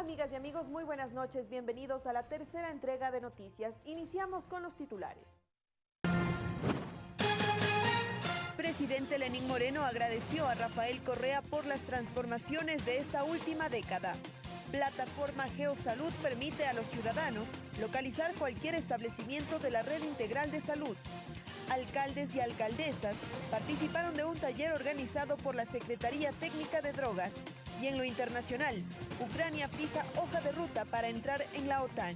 Amigas y amigos, muy buenas noches. Bienvenidos a la tercera entrega de noticias. Iniciamos con los titulares. Presidente Lenín Moreno agradeció a Rafael Correa por las transformaciones de esta última década. Plataforma Geosalud permite a los ciudadanos localizar cualquier establecimiento de la red integral de salud. Alcaldes y alcaldesas participaron de un taller organizado por la Secretaría Técnica de Drogas. Y en lo internacional, Ucrania fija hoja de ruta para entrar en la OTAN.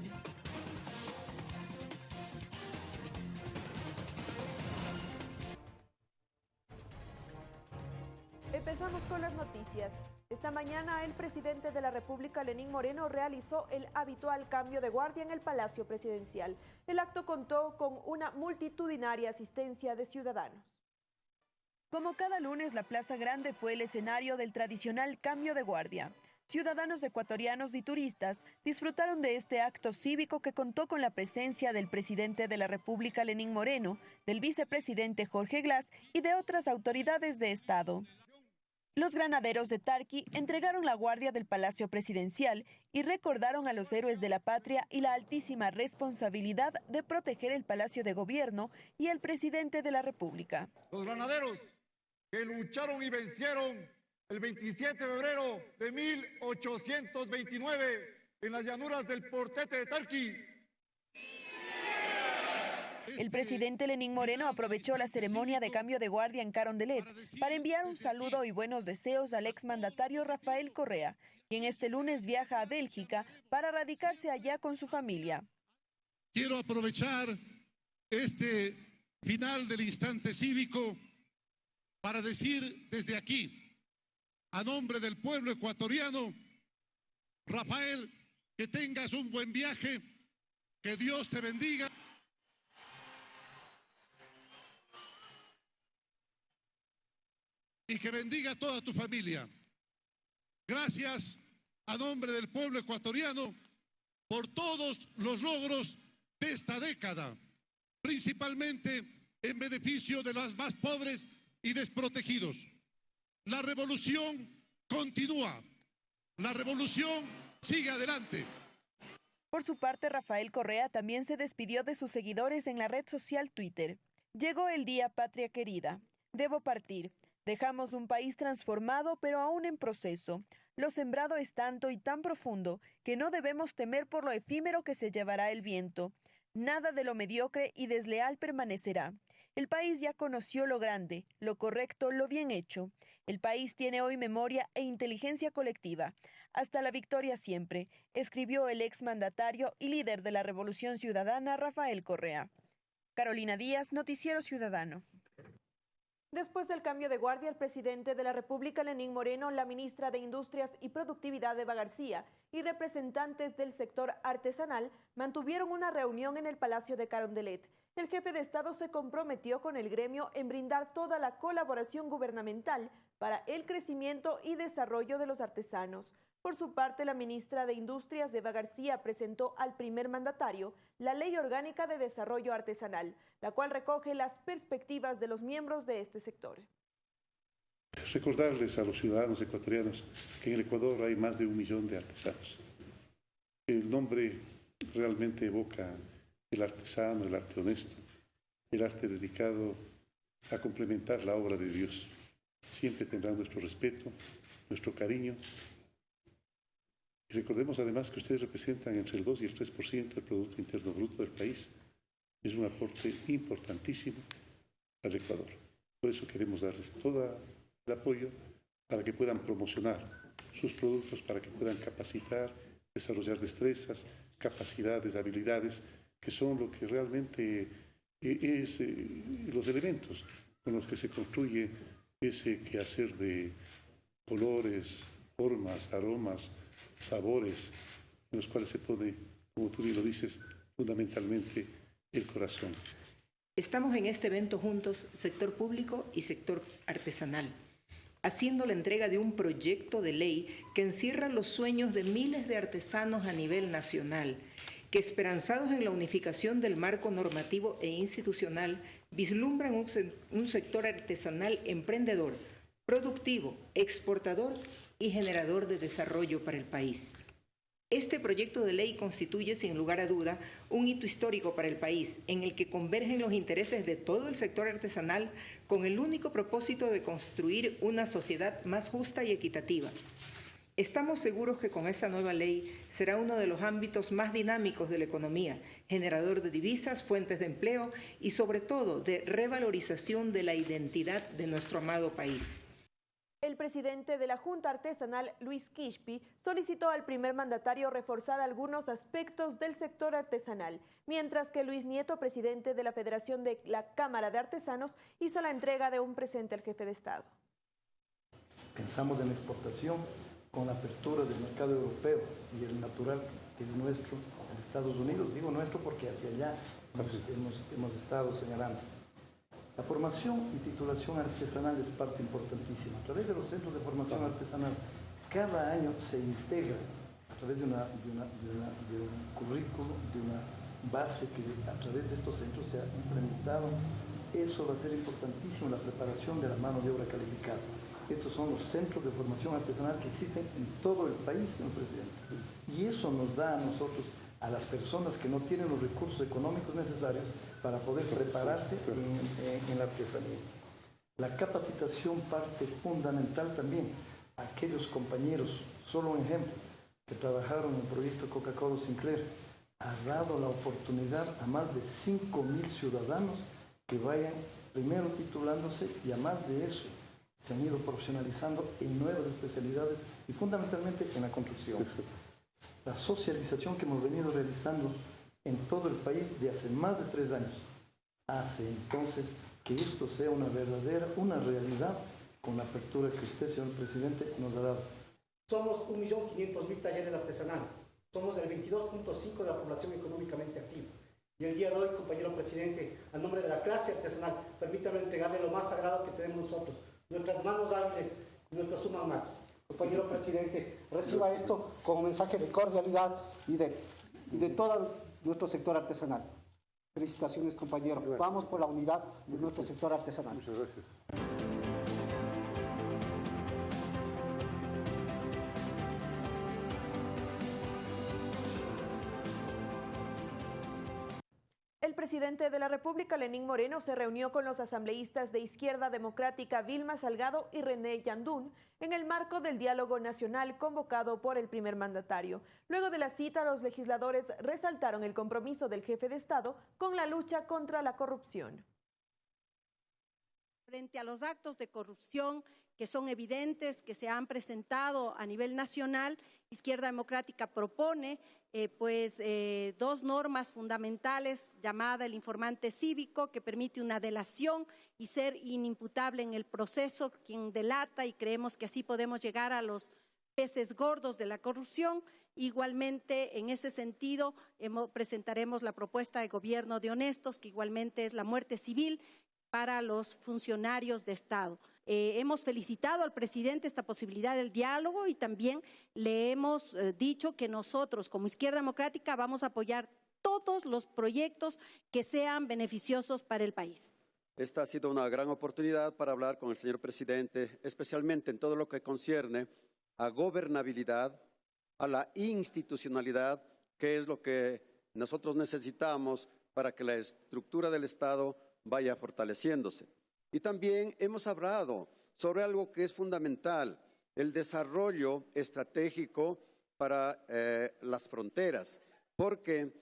Empezamos con las noticias. Esta mañana el presidente de la República, Lenín Moreno, realizó el habitual cambio de guardia en el Palacio Presidencial. El acto contó con una multitudinaria asistencia de ciudadanos. Como cada lunes, la Plaza Grande fue el escenario del tradicional cambio de guardia. Ciudadanos ecuatorianos y turistas disfrutaron de este acto cívico que contó con la presencia del presidente de la República, Lenín Moreno, del vicepresidente Jorge Glass y de otras autoridades de Estado. Los granaderos de Tarqui entregaron la guardia del Palacio Presidencial y recordaron a los héroes de la patria y la altísima responsabilidad de proteger el Palacio de Gobierno y el presidente de la República. Los granaderos que lucharon y vencieron el 27 de febrero de 1829 en las llanuras del Portete de Tarqui el presidente Lenín Moreno aprovechó la ceremonia de cambio de guardia en Carondelet para enviar un saludo y buenos deseos al exmandatario Rafael Correa, quien este lunes viaja a Bélgica para radicarse allá con su familia. Quiero aprovechar este final del instante cívico para decir desde aquí, a nombre del pueblo ecuatoriano, Rafael, que tengas un buen viaje, que Dios te bendiga. y que bendiga a toda tu familia. Gracias a nombre del pueblo ecuatoriano por todos los logros de esta década, principalmente en beneficio de los más pobres y desprotegidos. La revolución continúa, la revolución sigue adelante. Por su parte, Rafael Correa también se despidió de sus seguidores en la red social Twitter. Llegó el día, patria querida. Debo partir. Dejamos un país transformado, pero aún en proceso. Lo sembrado es tanto y tan profundo que no debemos temer por lo efímero que se llevará el viento. Nada de lo mediocre y desleal permanecerá. El país ya conoció lo grande, lo correcto, lo bien hecho. El país tiene hoy memoria e inteligencia colectiva. Hasta la victoria siempre, escribió el exmandatario y líder de la Revolución Ciudadana, Rafael Correa. Carolina Díaz, Noticiero Ciudadano. Después del cambio de guardia, el presidente de la República, Lenín Moreno, la ministra de Industrias y Productividad, Eva García, y representantes del sector artesanal mantuvieron una reunión en el Palacio de Carondelet. El jefe de Estado se comprometió con el gremio en brindar toda la colaboración gubernamental para el crecimiento y desarrollo de los artesanos. Por su parte, la ministra de Industrias, Eva García, presentó al primer mandatario la Ley Orgánica de Desarrollo Artesanal, la cual recoge las perspectivas de los miembros de este sector. Recordarles a los ciudadanos ecuatorianos que en el Ecuador hay más de un millón de artesanos. El nombre realmente evoca el artesano, el arte honesto, el arte dedicado a complementar la obra de Dios. Siempre tendrá nuestro respeto, nuestro cariño y recordemos además que ustedes representan entre el 2 y el 3% del Producto Interno Bruto del país. Es un aporte importantísimo al Ecuador. Por eso queremos darles todo el apoyo para que puedan promocionar sus productos, para que puedan capacitar, desarrollar destrezas, capacidades, habilidades, que son lo que realmente eh, es eh, los elementos con los que se construye ese quehacer de colores, formas, aromas, sabores en los cuales se pone, como tú bien lo dices, fundamentalmente el corazón. Estamos en este evento juntos, sector público y sector artesanal, haciendo la entrega de un proyecto de ley que encierra los sueños de miles de artesanos a nivel nacional, que esperanzados en la unificación del marco normativo e institucional, vislumbran un, un sector artesanal emprendedor, productivo, exportador y generador de desarrollo para el país. Este proyecto de ley constituye, sin lugar a duda, un hito histórico para el país, en el que convergen los intereses de todo el sector artesanal con el único propósito de construir una sociedad más justa y equitativa. Estamos seguros que con esta nueva ley será uno de los ámbitos más dinámicos de la economía, generador de divisas, fuentes de empleo y sobre todo de revalorización de la identidad de nuestro amado país. El presidente de la Junta Artesanal, Luis Quispi, solicitó al primer mandatario reforzar algunos aspectos del sector artesanal, mientras que Luis Nieto, presidente de la Federación de la Cámara de Artesanos, hizo la entrega de un presente al jefe de Estado. Pensamos en exportación con la apertura del mercado europeo y el natural que es nuestro en Estados Unidos. Digo nuestro porque hacia allá hemos, hemos, estado señalando. La formación y titulación artesanal es parte importantísima. A través de los centros de formación artesanal, cada año se integra a través de, una, de, una, de, una, de un currículo, de una base que a través de estos centros se ha implementado. Eso va a ser importantísimo, la preparación de la mano de obra calificada. Estos son los centros de formación artesanal que existen en todo el país, señor presidente. Y eso nos da a nosotros, a las personas que no tienen los recursos económicos necesarios, para poder prepararse en, en, la artesanía. La capacitación parte fundamental también. Aquellos compañeros, solo un ejemplo, que trabajaron en el proyecto Coca-Cola Sinclair, ha dado la oportunidad a más de 5 mil ciudadanos que vayan primero titulándose y a más de eso se han ido profesionalizando en nuevas especialidades y fundamentalmente en la construcción. La socialización que hemos venido realizando en todo el país de hace más de tres años. Hace entonces que esto sea una verdadera, una realidad con la apertura que usted, señor presidente, nos ha dado. Somos 1.500.000 talleres artesanales. Somos el 22.5% de la población económicamente activa. Y el día de hoy, compañero presidente, a nombre de la clase artesanal, permítame entregarle lo más sagrado que tenemos nosotros, nuestras manos hábiles y nuestros sumas manos. Compañero presidente, reciba esto como mensaje de cordialidad y de, y de toda nuestro sector artesanal. Felicitaciones, compañero. Vamos por la unidad de nuestro sector artesanal. Muchas gracias. El presidente de la República, Lenín Moreno, se reunió con los asambleístas de Izquierda Democrática Vilma Salgado y René Yandún en el marco del diálogo nacional convocado por el primer mandatario. Luego de la cita, los legisladores resaltaron el compromiso del jefe de Estado con la lucha contra la corrupción. Frente a los actos de corrupción que son evidentes, que se han presentado a nivel nacional, Izquierda Democrática propone eh, pues, eh, dos normas fundamentales llamada el informante cívico, que permite una delación y ser inimputable en el proceso quien delata, y creemos que así podemos llegar a los peces gordos de la corrupción. Igualmente, en ese sentido, presentaremos la propuesta de gobierno de honestos, que igualmente es la muerte civil para los funcionarios de Estado. Eh, hemos felicitado al presidente esta posibilidad del diálogo y también le hemos eh, dicho que nosotros, como Izquierda Democrática, vamos a apoyar todos los proyectos que sean beneficiosos para el país. Esta ha sido una gran oportunidad para hablar con el señor presidente, especialmente en todo lo que concierne a gobernabilidad, a la institucionalidad, que es lo que nosotros necesitamos para que la estructura del Estado vaya fortaleciéndose. Y también hemos hablado sobre algo que es fundamental, el desarrollo estratégico para eh, las fronteras, porque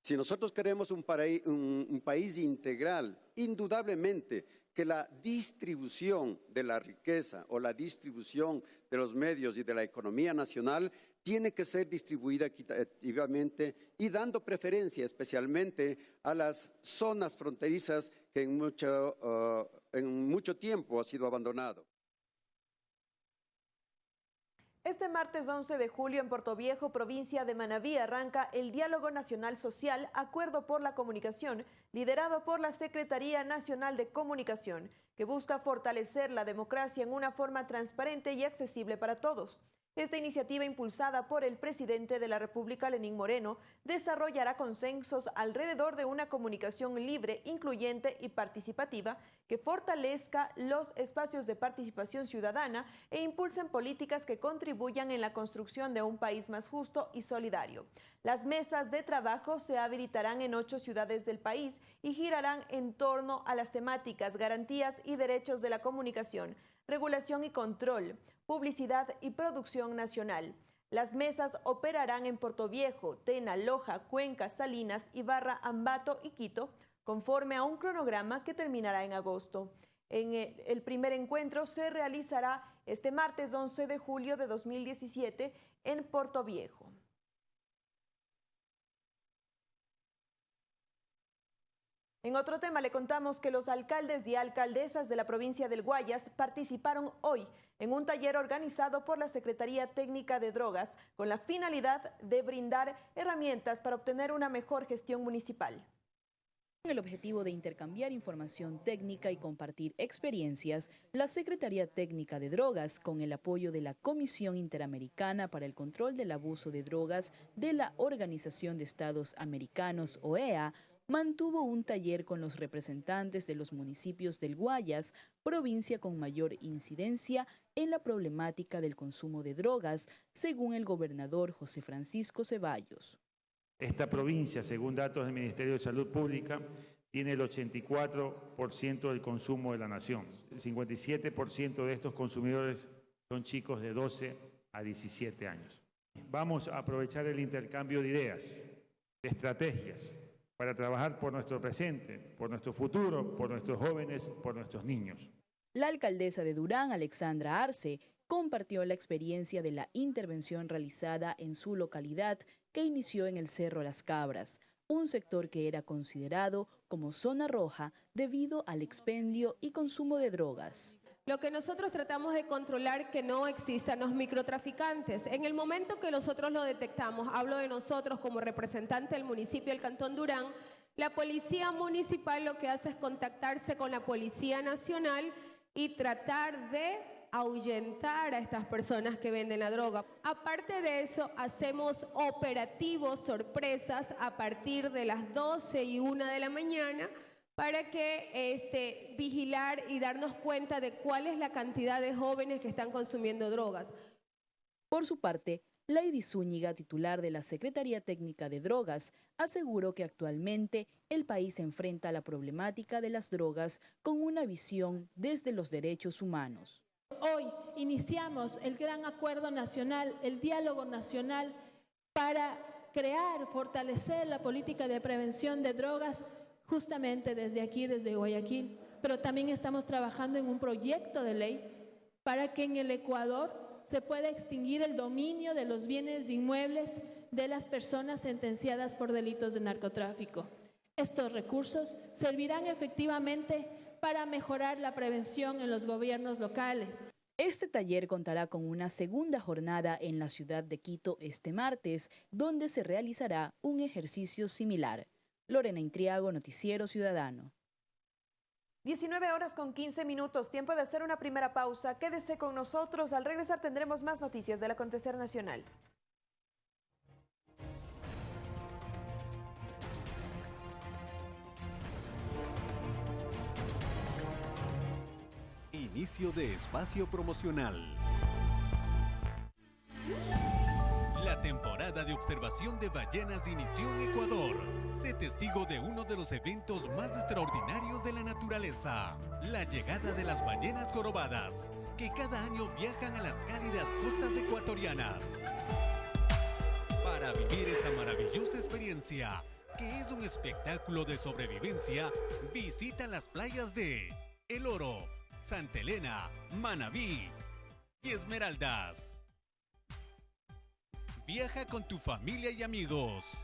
si nosotros queremos un, un, un país integral, indudablemente que la distribución de la riqueza o la distribución de los medios y de la economía nacional tiene que ser distribuida equitativamente y dando preferencia especialmente a las zonas fronterizas que en mucho, uh, tiempo ha sido abandonado. Este martes 11 de julio en Puerto Viejo, provincia de Manabí, arranca el Diálogo Nacional Social Acuerdo por la Comunicación, liderado por la Secretaría Nacional de Comunicación, que busca fortalecer la democracia en una forma transparente y accesible para todos. Esta iniciativa, impulsada por el presidente de la República, Lenín Moreno, desarrollará consensos alrededor de una comunicación libre, incluyente y participativa que fortalezca los espacios de participación ciudadana e impulsen políticas que contribuyan en la construcción de un país más justo y solidario. Las mesas de trabajo se habilitarán en ocho ciudades del país y girarán en torno a las temáticas garantías y derechos de la comunicación, regulación y control, publicidad y producción nacional. Las mesas operarán en Puerto Viejo, Tena, Loja, Cuenca, Salinas, Ibarra, Ambato y Quito, conforme a un cronograma que terminará en agosto. En el primer encuentro se realizará este martes 11 de julio de 2017 en Puerto Viejo. En otro tema le contamos que los alcaldes y alcaldesas de la provincia del Guayas participaron hoy en un taller organizado por la Secretaría Técnica de Drogas con la finalidad de brindar herramientas para obtener una mejor gestión municipal. Con el objetivo de intercambiar información técnica y compartir experiencias, la Secretaría Técnica de Drogas, con el apoyo de la Comisión Interamericana para el Control del Abuso de Drogas de la Organización de Estados Americanos, OEA, mantuvo un taller con los representantes de los municipios del Guayas, provincia con mayor incidencia en la problemática del consumo de drogas, según el gobernador José Francisco Ceballos. Esta provincia, según datos del Ministerio de Salud Pública, tiene el 84% del consumo de la nación. El 57% de estos consumidores son chicos de 12 a 17 años. Vamos a aprovechar el intercambio de ideas, de estrategias, para trabajar por nuestro presente, por nuestro futuro, por nuestros jóvenes, por nuestros niños. La alcaldesa de Durán, Alexandra Arce, compartió la experiencia de la intervención realizada en su localidad que inició en el Cerro Las Cabras, un sector que era considerado como zona roja debido al expendio y consumo de drogas. Lo que nosotros tratamos de controlar que no existan los microtraficantes. En el momento que nosotros lo detectamos, hablo de nosotros como representante del municipio del Cantón Durán, la policía municipal lo que hace es contactarse con la Policía Nacional y tratar de ahuyentar a estas personas que venden la droga. Aparte de eso, hacemos operativos sorpresas a partir de las 12 y 1 de la mañana para que este, vigilar y darnos cuenta de cuál es la cantidad de jóvenes que están consumiendo drogas. Por su parte, Lady Zúñiga, titular de la Secretaría Técnica de Drogas, aseguró que actualmente el país enfrenta la problemática de las drogas con una visión desde los derechos humanos. Hoy iniciamos el gran acuerdo nacional, el diálogo nacional para crear, fortalecer la política de prevención de drogas justamente desde aquí, desde Guayaquil, pero también estamos trabajando en un proyecto de ley para que en el Ecuador se pueda extinguir el dominio de los bienes inmuebles de las personas sentenciadas por delitos de narcotráfico. Estos recursos servirán efectivamente para mejorar la prevención en los gobiernos locales. Este taller contará con una segunda jornada en la ciudad de Quito este martes, donde se realizará un ejercicio similar. Lorena Intriago, Noticiero Ciudadano. 19 horas con 15 minutos, tiempo de hacer una primera pausa. Quédese con nosotros, al regresar tendremos más noticias del acontecer nacional. Inicio de espacio promocional. Temporada de observación de ballenas inició en Ecuador. Sé testigo de uno de los eventos más extraordinarios de la naturaleza, la llegada de las ballenas jorobadas, que cada año viajan a las cálidas costas ecuatorianas. Para vivir esta maravillosa experiencia, que es un espectáculo de sobrevivencia, visita las playas de El Oro, Santa Elena, Manabí y Esmeraldas. Viaja con tu familia y amigos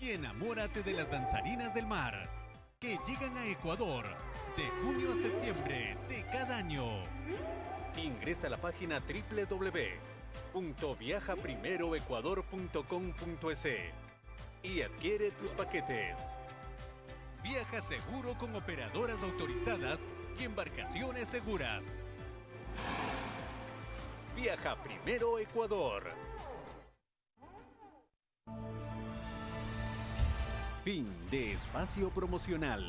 y enamórate de las danzarinas del mar que llegan a Ecuador de junio a septiembre de cada año. Ingresa a la página www.viajaprimeroecuador.com.es y adquiere tus paquetes. Viaja seguro con operadoras autorizadas y embarcaciones seguras. Viaja primero Ecuador. Fin de espacio promocional.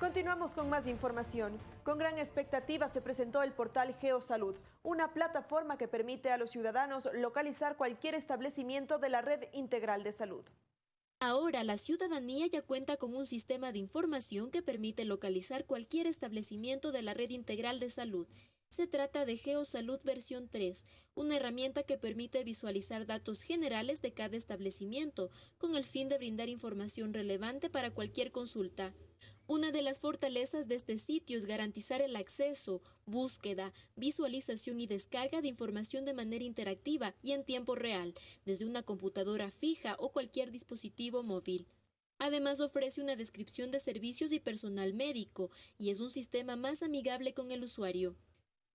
Continuamos con más información. Con gran expectativa se presentó el portal GeoSalud, una plataforma que permite a los ciudadanos localizar cualquier establecimiento de la red integral de salud. Ahora la ciudadanía ya cuenta con un sistema de información que permite localizar cualquier establecimiento de la red integral de salud. Se trata de GeoSalud versión 3, una herramienta que permite visualizar datos generales de cada establecimiento, con el fin de brindar información relevante para cualquier consulta. Una de las fortalezas de este sitio es garantizar el acceso, búsqueda, visualización y descarga de información de manera interactiva y en tiempo real, desde una computadora fija o cualquier dispositivo móvil. Además ofrece una descripción de servicios y personal médico y es un sistema más amigable con el usuario.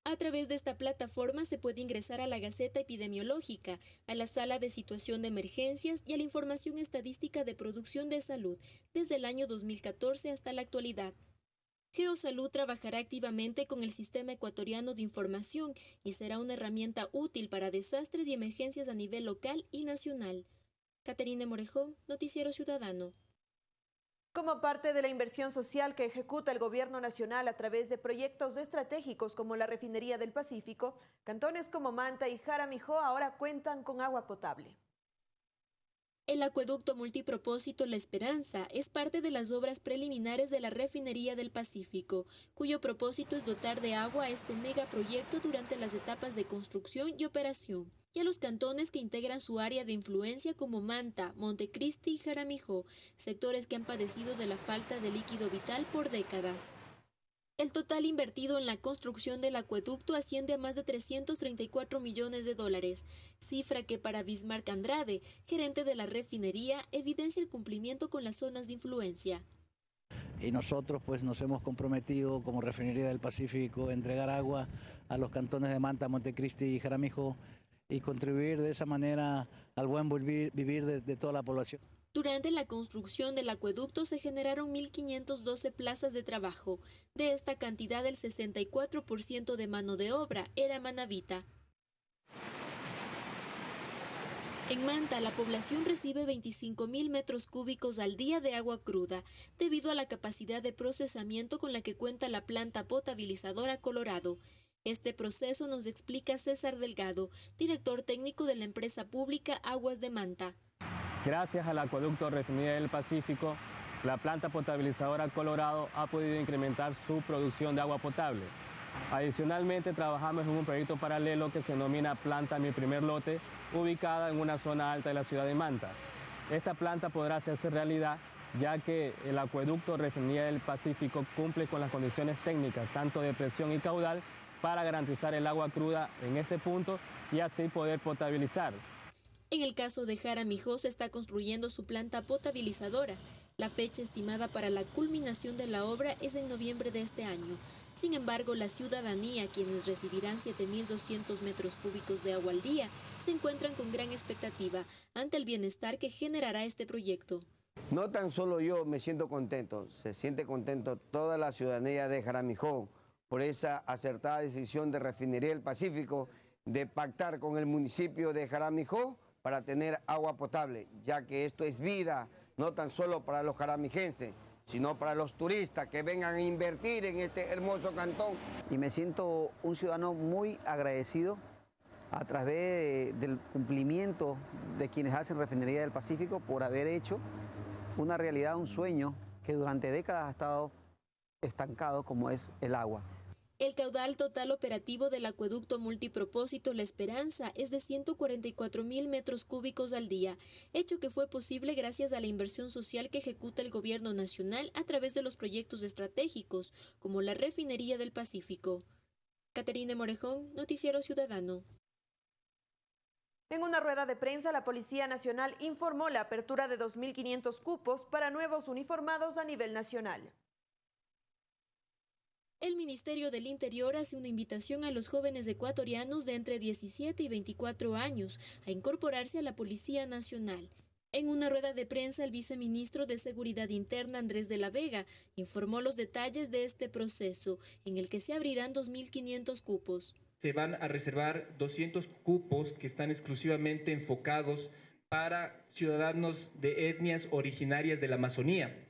A través de esta plataforma se puede ingresar a la Gaceta Epidemiológica, a la Sala de Situación de Emergencias y a la información estadística de producción de salud desde el año 2014 hasta la actualidad. Geosalud trabajará activamente con el Sistema Ecuatoriano de Información y será una herramienta útil para desastres y emergencias a nivel local y nacional. Caterina Morejón, Noticiero Ciudadano. Como parte de la inversión social que ejecuta el gobierno nacional a través de proyectos estratégicos como la refinería del Pacífico, cantones como Manta y Jaramijó ahora cuentan con agua potable. El acueducto multipropósito La Esperanza es parte de las obras preliminares de la refinería del Pacífico, cuyo propósito es dotar de agua a este megaproyecto durante las etapas de construcción y operación y a los cantones que integran su área de influencia como Manta, Montecristi y Jaramijó, sectores que han padecido de la falta de líquido vital por décadas. El total invertido en la construcción del acueducto asciende a más de 334 millones de dólares, cifra que para Bismarck Andrade, gerente de la refinería, evidencia el cumplimiento con las zonas de influencia. Y nosotros pues nos hemos comprometido como refinería del Pacífico a entregar agua a los cantones de Manta, Montecristi y Jaramijó y contribuir de esa manera al buen vivir, de, toda la población. Durante la construcción del acueducto se generaron 1.512 plazas de trabajo. De esta cantidad, el 64% de mano de obra era manavita. En Manta, la población recibe 25.000 metros cúbicos al día de agua cruda, debido a la capacidad de procesamiento con la que cuenta la planta potabilizadora Colorado. Este proceso nos explica César Delgado, director técnico de la empresa pública Aguas de Manta. Gracias al acueducto Refinería del Pacífico, la planta potabilizadora Colorado ha podido incrementar su producción de agua potable. Adicionalmente, trabajamos en un proyecto paralelo que se denomina Planta Mi Primer Lote, ubicada en una zona alta de la ciudad de Manta. Esta planta podrá hacerse realidad ya que el acueducto Refinería del Pacífico cumple con las condiciones técnicas, tanto de presión y caudal, para garantizar el agua cruda en este punto y así poder potabilizar. En el caso de Jaramijó se está construyendo su planta potabilizadora. La fecha estimada para la culminación de la obra es en noviembre de este año. Sin embargo, la ciudadanía, quienes recibirán 7.200 metros cúbicos de agua al día, se encuentran con gran expectativa ante el bienestar que generará este proyecto. No tan solo yo me siento contento, se siente contento toda la ciudadanía de Jaramijó por esa acertada decisión de Refinería del Pacífico de pactar con el municipio de Jaramijó para tener agua potable, ya que esto es vida, no tan solo para los jaramijenses, sino para los turistas que vengan a invertir en este hermoso cantón. Y me siento un ciudadano muy agradecido a través del cumplimiento de quienes hacen Refinería del Pacífico por haber hecho una realidad, un sueño que durante décadas ha estado estancado como es el agua. El caudal total operativo del acueducto multipropósito La Esperanza es de 144 mil metros cúbicos al día, hecho que fue posible gracias a la inversión social que ejecuta el gobierno nacional a través de los proyectos estratégicos, como la refinería del Pacífico. Caterina Morejón, Noticiero Ciudadano. En una rueda de prensa, la Policía Nacional informó la apertura de 2.500 cupos para nuevos uniformados a nivel nacional. El Ministerio del Interior hace una invitación a los jóvenes ecuatorianos de entre 17 y 24 años a incorporarse a la Policía Nacional. En una rueda de prensa, el viceministro de Seguridad Interna, Andrés de la Vega, informó los detalles de este proceso, en el que se abrirán 2.500 cupos. Se van a reservar 200 cupos que están exclusivamente enfocados para ciudadanos de etnias originarias de la Amazonía.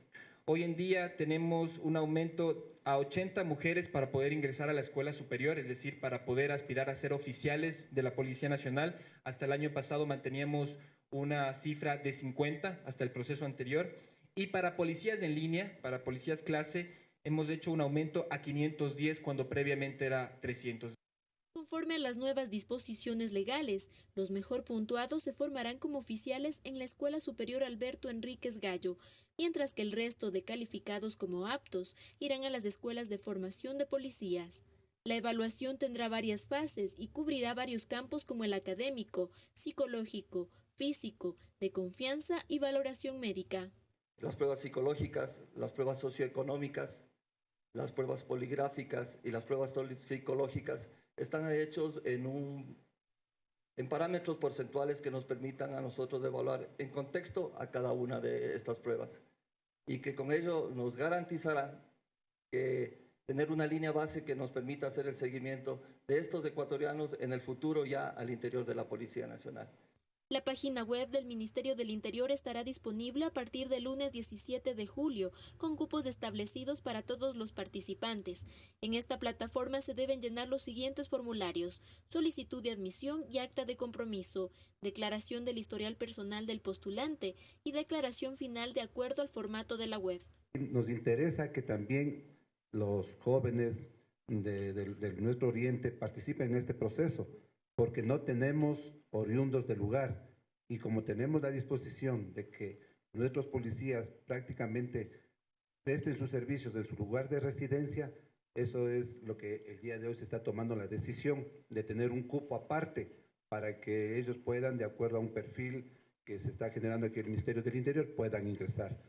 Hoy en día tenemos un aumento a 80 mujeres para poder ingresar a la escuela superior, es decir, para poder aspirar a ser oficiales de la Policía Nacional. Hasta el año pasado manteníamos una cifra de 50 hasta el proceso anterior. Y para policías en línea, para policías clase, hemos hecho un aumento a 510 cuando previamente era 300. Conforme a las nuevas disposiciones legales, los mejor puntuados se formarán como oficiales en la Escuela Superior Alberto Enríquez Gallo, mientras que el resto de calificados como aptos irán a las escuelas de formación de policías. La evaluación tendrá varias fases y cubrirá varios campos como el académico, psicológico, físico, de confianza y valoración médica. Las pruebas psicológicas, las pruebas socioeconómicas, las pruebas poligráficas y las pruebas psicológicas están hechos en, un, en parámetros porcentuales que nos permitan a nosotros evaluar en contexto a cada una de estas pruebas y que con ello nos garantizará que tener una línea base que nos permita hacer el seguimiento de estos ecuatorianos en el futuro ya al interior de la Policía Nacional. La página web del Ministerio del Interior estará disponible a partir del lunes 17 de julio, con cupos establecidos para todos los participantes. En esta plataforma se deben llenar los siguientes formularios: solicitud de admisión y acta de compromiso, declaración del historial personal del postulante y declaración final de acuerdo al formato de la web. Nos interesa que también los jóvenes de, de nuestro oriente participen en este proceso, porque no tenemos oriundos del lugar. Y como tenemos la disposición de que nuestros policías prácticamente presten sus servicios en su lugar de residencia, eso es lo que el día de hoy se está tomando la decisión de tener un cupo aparte para que ellos puedan, de acuerdo a un perfil que se está generando aquí en el Ministerio del Interior, puedan ingresar.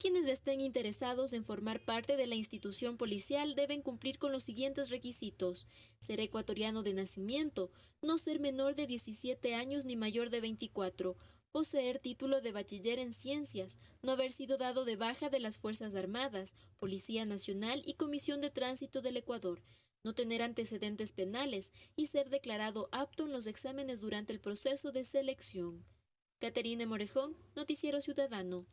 Quienes estén interesados en formar parte de la institución policial deben cumplir con los siguientes requisitos. Ser ecuatoriano de nacimiento, no ser menor de 17 años ni mayor de 24, poseer título de bachiller en ciencias, no haber sido dado de baja de las Fuerzas Armadas, Policía Nacional y Comisión de Tránsito del Ecuador, no tener antecedentes penales y ser declarado apto en los exámenes durante el proceso de selección. Caterine Morejón, Noticiero Ciudadano.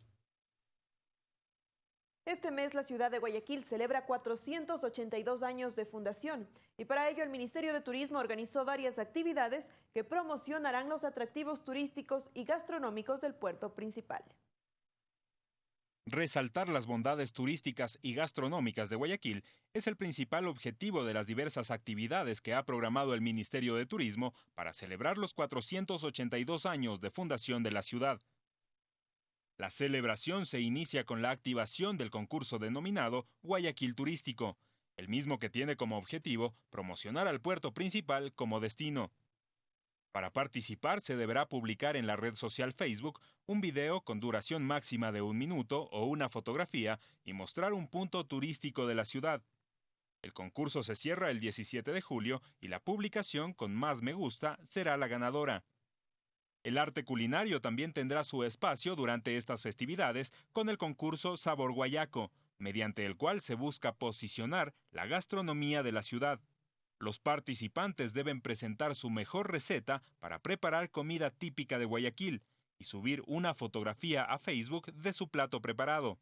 Este mes la ciudad de Guayaquil celebra 482 años de fundación y para ello el Ministerio de Turismo organizó varias actividades que promocionarán los atractivos turísticos y gastronómicos del puerto principal. Resaltar las bondades turísticas y gastronómicas de Guayaquil es el principal objetivo de las diversas actividades que ha programado el Ministerio de Turismo para celebrar los 482 años de fundación de la ciudad. La celebración se inicia con la activación del concurso denominado Guayaquil Turístico, el mismo que tiene como objetivo promocionar al puerto principal como destino. Para participar se deberá publicar en la red social Facebook un video con duración máxima de un minuto o una fotografía y mostrar un punto turístico de la ciudad. El concurso se cierra el 17 de julio y la publicación con más me gusta será la ganadora. El arte culinario también tendrá su espacio durante estas festividades con el concurso Sabor Guayaco, mediante el cual se busca posicionar la gastronomía de la ciudad. Los participantes deben presentar su mejor receta para preparar comida típica de Guayaquil y subir una fotografía a Facebook de su plato preparado.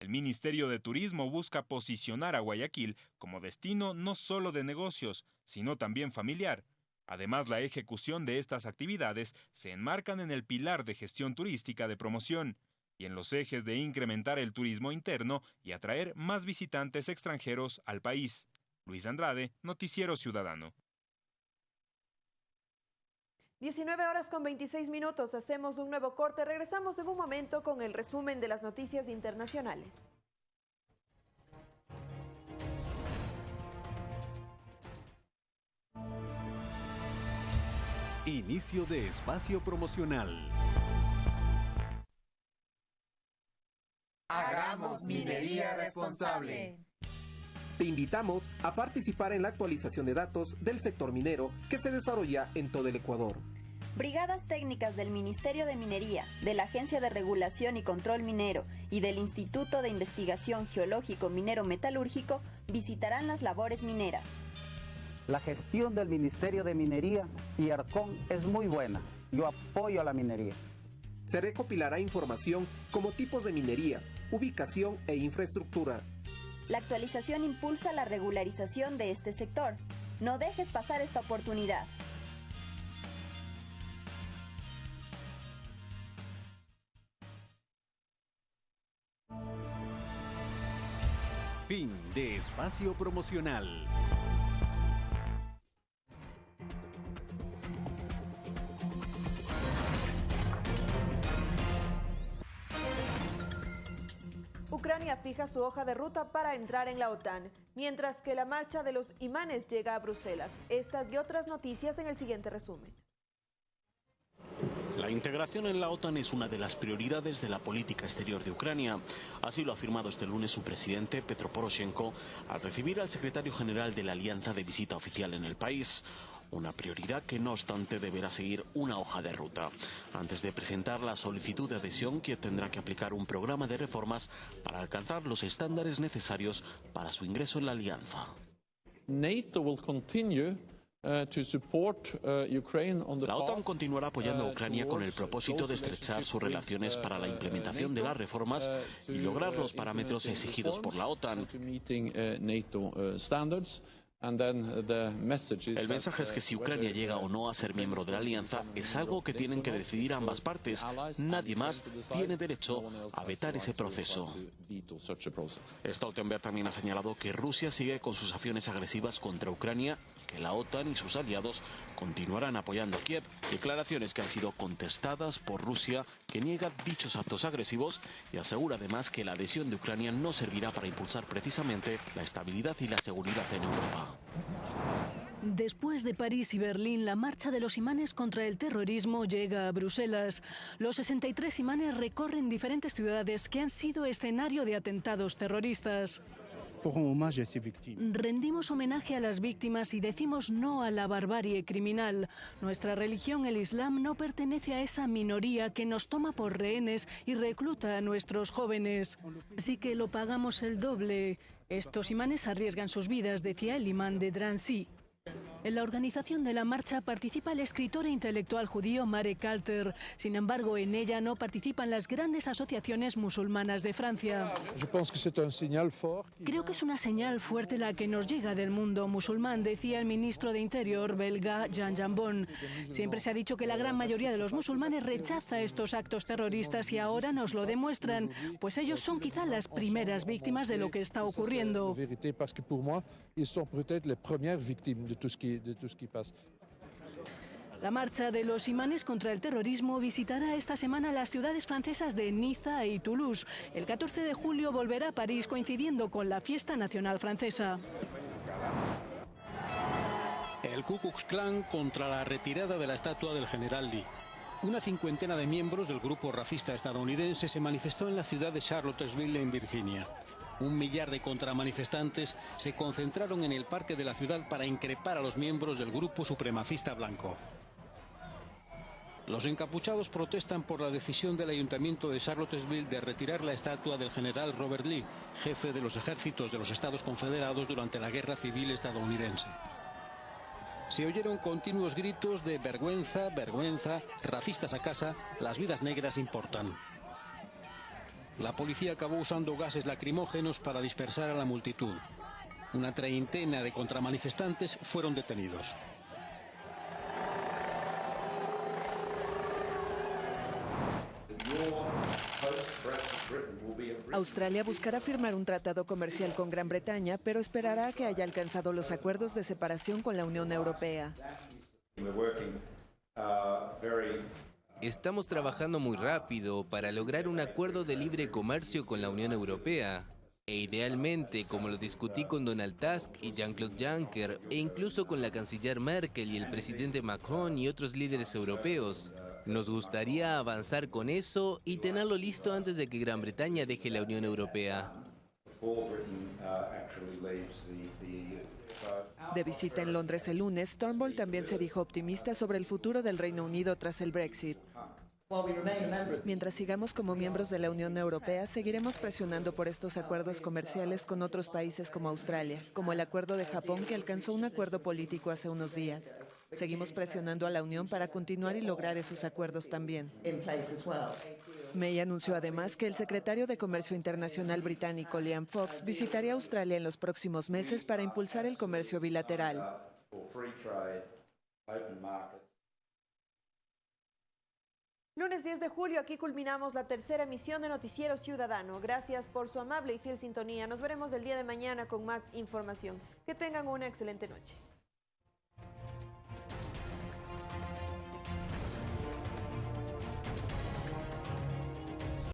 El Ministerio de Turismo busca posicionar a Guayaquil como destino no solo de negocios, sino también familiar, Además, la ejecución de estas actividades se enmarcan en el pilar de gestión turística de promoción y en los ejes de incrementar el turismo interno y atraer más visitantes extranjeros al país. Luis Andrade, Noticiero Ciudadano. 19 horas con 26 minutos, hacemos un nuevo corte. Regresamos en un momento con el resumen de las noticias internacionales. Inicio de espacio promocional. Hagamos minería responsable. Te invitamos a participar en la actualización de datos del sector minero que se desarrolla en todo el Ecuador. Brigadas técnicas del Ministerio de Minería, de la Agencia de Regulación y Control Minero y del Instituto de Investigación Geológico Minero Metalúrgico visitarán las labores mineras. La gestión del Ministerio de Minería y ARCON es muy buena. Yo apoyo a la minería. Se recopilará información como tipos de minería, ubicación e infraestructura. La actualización impulsa la regularización de este sector. No dejes pasar esta oportunidad. Fin de espacio promocional. Fija su hoja de ruta para entrar en la OTAN, mientras que la marcha de los imanes llega a Bruselas. Estas y otras noticias en el siguiente resumen. La integración en la OTAN es una de las prioridades de la política exterior de Ucrania. Así lo ha afirmado este lunes su presidente, Petro Poroshenko, al recibir al secretario general de la Alianza de visita oficial en el país. Una prioridad que no obstante deberá seguir una hoja de ruta. Antes de presentar la solicitud de adhesión, Kiev tendrá que aplicar un programa de reformas para alcanzar los estándares necesarios para su ingreso en la alianza. NATO will continue uh, uh, La OTAN continuará apoyando a uh, Ucrania con el propósito de estrechar sus relaciones para la implementación de las reformas y lograr los parámetros exigidos por la OTAN. Uh, uh, uh, El mensaje es que uh, si Ucrania whether, llega uh, o no a ser miembro de la alianza es algo que tienen que decidir ambas partes. Nadie más tiene derecho a vetar ese proceso. Stoltenberg también ha señalado que Rusia sigue con sus acciones agresivas contra Ucrania, la OTAN y sus aliados continuarán apoyando a Kiev. Declaraciones que han sido contestadas por Rusia, que niega dichos actos agresivos y asegura además que la adhesión de Ucrania no servirá para impulsar precisamente la estabilidad y la seguridad en Europa. Después de París y Berlín, la marcha de los imanes contra el terrorismo llega a Bruselas. Los 63 imanes recorren diferentes ciudades que han sido escenario de atentados terroristas. Rendimos homenaje a las víctimas y decimos no a la barbarie criminal. Nuestra religión, el Islam, no pertenece a esa minoría que nos toma por rehenes y recluta a nuestros jóvenes. Así que lo pagamos el doble. Estos imanes arriesgan sus vidas, decía el imán de Drancy. En la organización de la marcha participa el escritor e intelectual judío Marek Alter. Sin embargo, en ella no participan las grandes asociaciones musulmanas de Francia. Creo que es una señal fuerte la que nos llega del mundo musulmán, decía el ministro de Interior belga Jean Jambon. Siempre se ha dicho que la gran mayoría de los musulmanes rechaza estos actos terroristas y ahora nos lo demuestran, pues ellos son quizá las primeras víctimas de lo que está ocurriendo. De. La marcha de los imanes contra el terrorismo visitará esta semana las ciudades francesas de Niza y Toulouse. El 14 de julio volverá a París coincidiendo con la fiesta nacional francesa. El Ku Klux Klan contra la retirada de la estatua del general Lee. Una cincuentena de miembros del grupo racista estadounidense se manifestó en la ciudad de Charlottesville, en Virginia. Un millar de contramanifestantes se concentraron en el parque de la ciudad para increpar a los miembros del grupo supremacista blanco. Los encapuchados protestan por la decisión del ayuntamiento de Charlottesville de retirar la estatua del general Robert Lee, jefe de los ejércitos de los Estados Confederados durante la Guerra Civil estadounidense. Se oyeron continuos gritos de vergüenza, vergüenza, racistas a casa, las vidas negras importan. La policía acabó usando gases lacrimógenos para dispersar a la multitud. Una treintena de contramanifestantes fueron detenidos. Australia buscará firmar un tratado comercial con Gran Bretaña, pero esperará a que haya alcanzado los acuerdos de separación con la Unión Europea. Estamos trabajando muy rápido para lograr un acuerdo de libre comercio con la Unión Europea. E idealmente, como lo discutí con Donald Tusk y Jean-Claude Juncker, e incluso con la canciller Merkel y el presidente Macron y otros líderes europeos, nos gustaría avanzar con eso y tenerlo listo antes de que Gran Bretaña deje la Unión Europea. De visita en Londres el lunes, Turnbull también se dijo optimista sobre el futuro del Reino Unido tras el Brexit. Mientras sigamos como miembros de la Unión Europea, seguiremos presionando por estos acuerdos comerciales con otros países como Australia, como el acuerdo de Japón que alcanzó un acuerdo político hace unos días. Seguimos presionando a la Unión para continuar y lograr esos acuerdos también. May anunció además que el secretario de Comercio Internacional británico Liam Fox visitaría Australia en los próximos meses para impulsar el comercio bilateral. Lunes 10 de julio, aquí culminamos la tercera emisión de Noticiero Ciudadano. Gracias por su amable y fiel sintonía. Nos veremos el día de mañana con más información. Que tengan una excelente noche.